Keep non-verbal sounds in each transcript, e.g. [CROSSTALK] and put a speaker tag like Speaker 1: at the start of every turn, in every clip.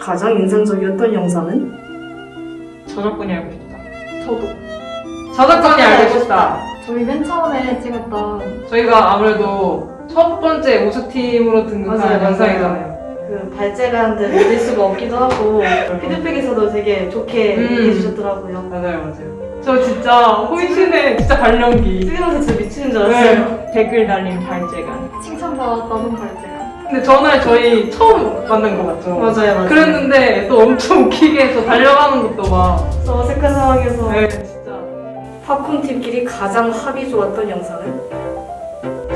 Speaker 1: 가장 인상적이었던 영상은?
Speaker 2: 저작권이 알고 싶다.
Speaker 3: 저도.
Speaker 2: 저작권이 알고 싶다.
Speaker 3: 저희 맨 처음에 찍었던
Speaker 2: 저희가 아무래도 첫 번째 우수팀으로 등극한
Speaker 1: 맞아요,
Speaker 2: 영상이잖아요.
Speaker 1: 그 발제가한테 믿을 수가 없기도 하고 [LAUGHS] 피드백에서도 되게 좋게
Speaker 2: 음.
Speaker 1: 얘기해 주셨더라고요.
Speaker 2: 맞아요, 맞아요. 저 진짜 혼신의 진짜 발령기.
Speaker 1: 찍으면서 진짜 미치는 줄 알았어요.
Speaker 2: 네. 댓글 달린 발제가.
Speaker 3: 칭찬받았던 발제가.
Speaker 2: 근데 전날 저희 처음 만난 거 맞죠?
Speaker 1: 맞아요, 맞아요.
Speaker 2: 그랬는데 또 엄청 웃기게 또 달려가는 것도 막.
Speaker 1: 저 어색한 상황에서
Speaker 2: 네, 진짜.
Speaker 1: 팝콘 팀끼리 가장 합이 좋았던 영상은?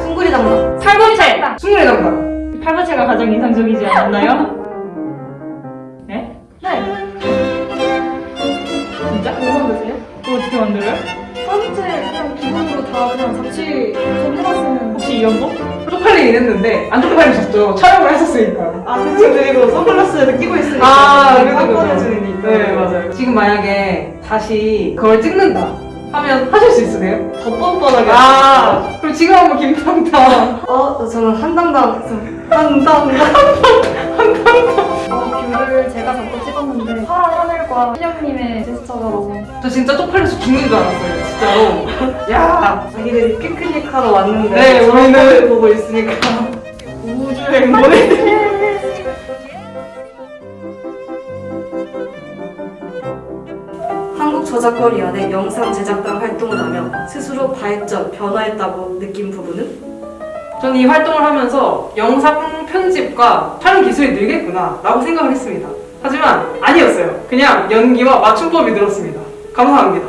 Speaker 1: 숭구리 담당.
Speaker 3: 8번째!
Speaker 2: 승리의 담당.
Speaker 3: 8번째가 가장 인상적이지 않았나요? 네? 네. 진짜? 뭐 만드세요? 그거 어떻게 만들어요? 8번째 그냥 기본으로 다 그냥 잡지 전해봤으면 혹시 이연복?
Speaker 2: 쪽팔리긴 했는데 안 쪽팔리셨죠? 촬영을 했었으니까.
Speaker 1: 아, 그쵸. 그리고 선글라스를 끼고 있으니까.
Speaker 2: 아, 그래도
Speaker 1: 깜깜해
Speaker 2: 그죠.
Speaker 1: 주니까.
Speaker 2: 네, 맞아요. 지금 만약에 다시 그걸 찍는다 하면 하실 수 있으세요?
Speaker 1: 더 뻔뻔하게.
Speaker 2: 아, 그럼 지금 한번 김탕탕.
Speaker 1: 어, 저는 한당당. 한당당.
Speaker 3: 어, 뷰를 제가 잡고 찍었는데 하늘과 신영님의 제스처가 너무
Speaker 2: 저 진짜 쪽팔려서 죽는 줄 알았어요, 진짜로. [LAUGHS] 야,
Speaker 1: 자기들이 피크닉 하러 왔는데.
Speaker 2: 네, 우리는-
Speaker 1: 보고 있으니까.
Speaker 2: 우주행 보내.
Speaker 1: 한국저작권위원회 영상 제작단 활동을 하며 스스로 발전, 변화했다고 느낀 부분은?
Speaker 2: 저는 이 활동을 하면서 영상 편집과 촬영 기술이 늘겠구나 라고 생각을 했습니다. 하지만 아니었어요. 그냥 연기와 맞춤법이 늘었습니다. 감사합니다.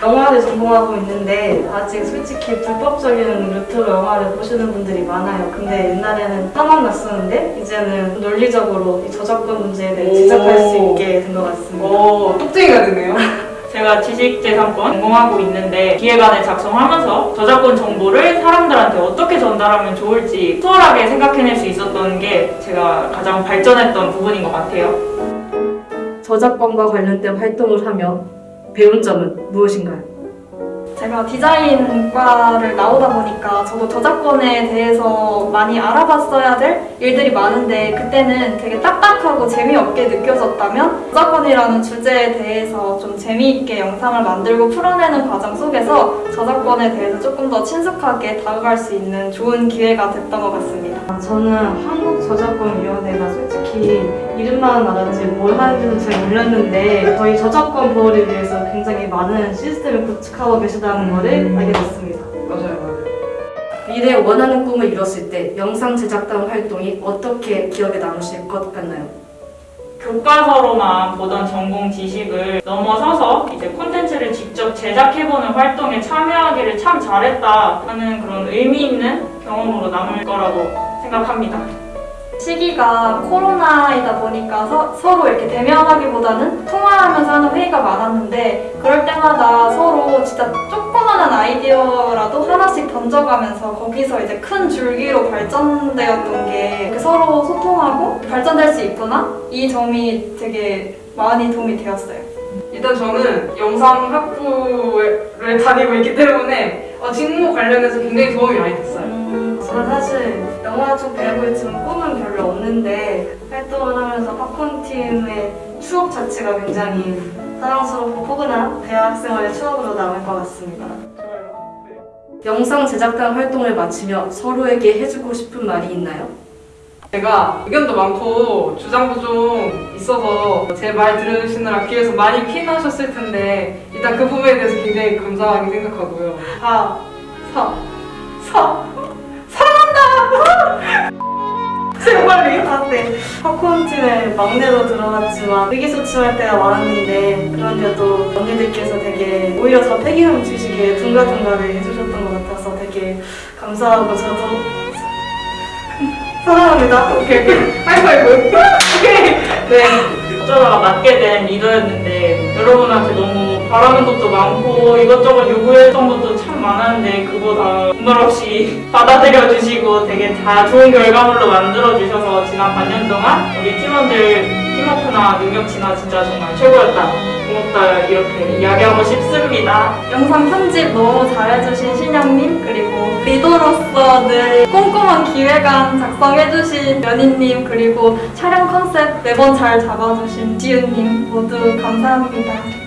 Speaker 1: 영화를 전공하고 있는데 아직 솔직히 불법적인 루트로 영화를 보시는 분들이 많아요. 근데 옛날에는 화만 났었는데 이제는 논리적으로 이 저작권 문제에 대해
Speaker 2: 오.
Speaker 1: 지적할 수 있게 된 것 같습니다.
Speaker 2: 오, 똑쟁이가 되네요. [LAUGHS]
Speaker 4: 제가 지식재산권 전공하고 있는데 기획안을 작성하면서 저작권 정보를 사람들한테 어떻게 전달하면 좋을지 수월하게 생각해낼 수 있었던 게 제가 가장 발전했던 부분인 것 같아요.
Speaker 1: 저작권과 관련된 활동을 하며 배운 점은 무엇인가요?
Speaker 3: 제가 디자인과를 나오다 보니까 저도 저작권에 대해서 많이 알아봤어야 될 일들이 많은데 그때는 되게 딱딱하고 재미없게 느껴졌다면 저작권이라는 주제에 대해서 좀 재미있게 영상을 만들고 풀어내는 과정 속에서 저작권에 대해서 조금 더 친숙하게 다가갈 수 있는 좋은 기회가 됐던 것 같습니다.
Speaker 1: 아, 저는 한국저작권위원회가 솔직히 이름만 알았지 뭘 하는지는 잘 몰랐는데 저희 저작권 보호를 위해서 굉장히 많은 시스템을 구축하고 계시다 는 것을 알게 됐습니다.
Speaker 2: 맞아요, 맞아요.
Speaker 1: 미래에 원하는 꿈을 이뤘을 때 영상 제작단 활동이 어떻게 기억에 남으실 것 같나요?
Speaker 4: 교과서로만 보던 전공 지식을 넘어서서 이제 콘텐츠를 직접 제작해보는 활동에 참여하기를 참 잘했다 하는 그런 의미 있는 경험으로 남을 거라고 생각합니다.
Speaker 3: 시기가 코로나이다 보니까 서, 로 이렇게 대면하기보다는 하는 회의가 많았는데 그럴 때마다 서로 진짜 조그만한 아이디어라도 하나씩 던져가면서 거기서 이제 큰 줄기로 발전되었던 게 이렇게 서로 소통하고 발전될 수 있구나 이 점이 되게 많이 도움이 되었어요.
Speaker 2: 일단 저는 영상 학부를 다니고 있기 때문에 어, 직무 관련해서 굉장히 도움이 많이 됐어요.
Speaker 1: 음, 저는 사실 영화 쪽 배우고 있지만 꿈은 별로 없는데 활동을 하면서 팝콘 팀의 추억 자체가 굉장히 사랑스럽고 포근한 대학생활의 추억으로 남을 것 같습니다. 영상 제작단 활동을 마치며 서로에게 해주고 싶은 말이 있나요?
Speaker 2: 제가 의견도 많고 주장도 좀 있어서 제 말 들으시느라 귀에서 많이 피나셨을 텐데 일단 그 부분에 대해서 굉장히 감사하게 생각하고요. 사, 사, 사,
Speaker 1: 네. 팝콘 팀의 막내로 들어갔지만 의기소침할 때가 많았는데 그런데도 언니들께서 되게 오히려 더 패기감 주시게 둥가둥가를 해주셨던 것 같아서 되게 감사하고 저도 사랑합니다.
Speaker 2: 오케이, 오케이. 하이파이브. 오케이. 네.
Speaker 4: 어쩌다가 맡게 된 리더였는데 여러분한테 너무 바라는 것도 많고 이것저것 요구했던 것도 참 많았는데 그거 다 분말 없이 [LAUGHS] 받아들여 주시고 되게 다 좋은 결과물로 만들어 주셔서 지난 반년 동안 우리 팀원들 팀워크나 능력치나 진짜 정말 최고였다. 고맙다 이렇게 이야기하고 싶습니다.
Speaker 3: 영상 편집 너무 잘해주신 신영님 그리고 리더로서 늘 꼼꼼한 기획안 작성해주신 연희님 그리고 촬영 컨셉 매번 잘 잡아주신 지윤님 모두 감사합니다.